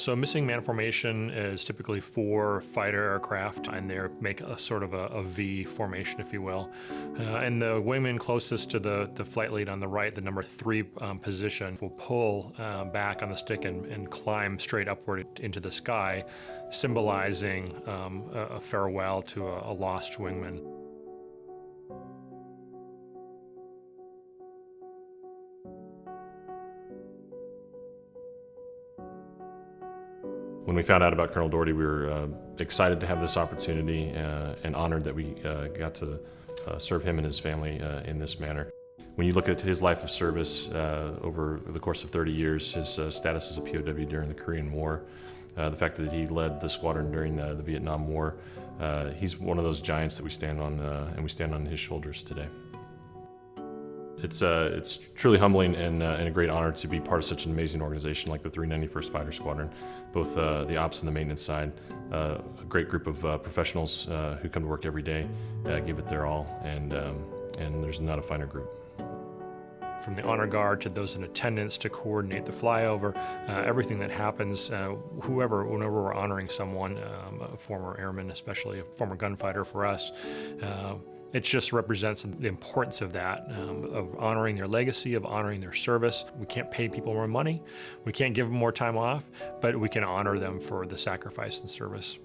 So missing man formation is typically four fighter aircraft, and they make a sort of a, a V formation, if you will. Uh, and the wingman closest to the, the flight lead on the right, the number three um, position, will pull uh, back on the stick and, and, climb straight upward into the sky, symbolizing um, a, a, farewell to a, a lost wingman. When we found out about Colonel Doherty, we were uh, excited to have this opportunity uh, and honored that we uh, got to uh, serve him and his family uh, in this manner. When you look at his life of service over the course of 30 years, his status as a POW during the Korean War, the fact that he led the squadron during the Vietnam War, he's one of those giants that we stand on, and we stand on his shoulders today. It's, uh, it's truly humbling and, uh, and, a great honor to be part of such an amazing organization like the 391st Fighter Squadron, both uh, the ops and the maintenance side. Uh, a great group of uh, professionals uh, who come to work every day, give it their all, and, um, and there's not a finer group. From the honor guard to those in attendance to coordinate the flyover, everything that happens, whoever, whenever we're honoring someone, um, a former airman, especially a former gunfighter for us, it just represents the importance of that, um, of honoring their legacy, of honoring their service. We can't pay people more money, we can't give them more time off, but we can honor them for the sacrifice and service.